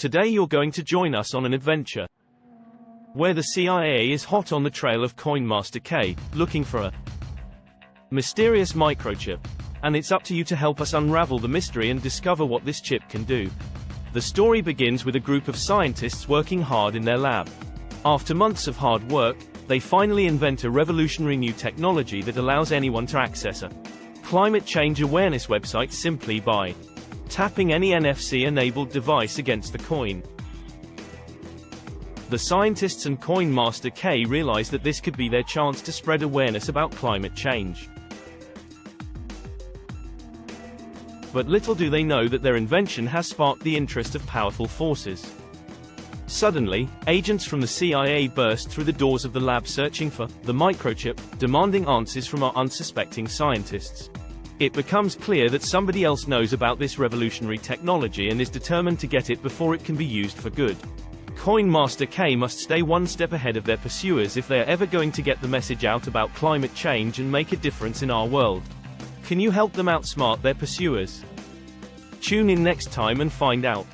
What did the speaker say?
Today you're going to join us on an adventure where the CIA is hot on the trail of Coinmaster K, looking for a mysterious microchip. And it's up to you to help us unravel the mystery and discover what this chip can do. The story begins with a group of scientists working hard in their lab. After months of hard work, they finally invent a revolutionary new technology that allows anyone to access a climate change awareness website simply by tapping any NFC-enabled device against the coin. The scientists and Coin Master K realize that this could be their chance to spread awareness about climate change. But little do they know that their invention has sparked the interest of powerful forces. Suddenly, agents from the CIA burst through the doors of the lab searching for the microchip, demanding answers from our unsuspecting scientists. It becomes clear that somebody else knows about this revolutionary technology and is determined to get it before it can be used for good. Coin Master K must stay one step ahead of their pursuers if they are ever going to get the message out about climate change and make a difference in our world. Can you help them outsmart their pursuers? Tune in next time and find out.